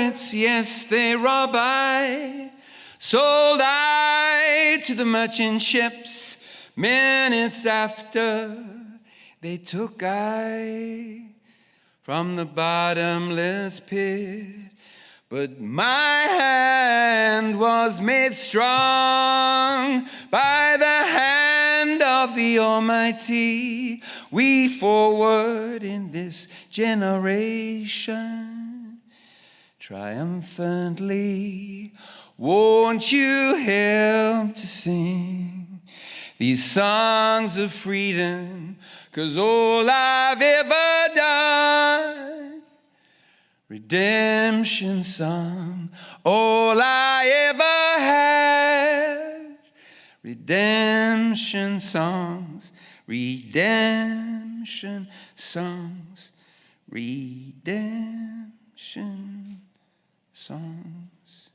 pirates, yes, they rob I. Sold I to the merchant ships. Minutes after, they took I from the bottomless pit. But my hand was made strong by the hand of the Almighty. We forward in this generation triumphantly. Won't you help to sing these songs of freedom? Cause all I've ever done, redemption song, all I ever had, redemption songs, redemption songs, redemption songs.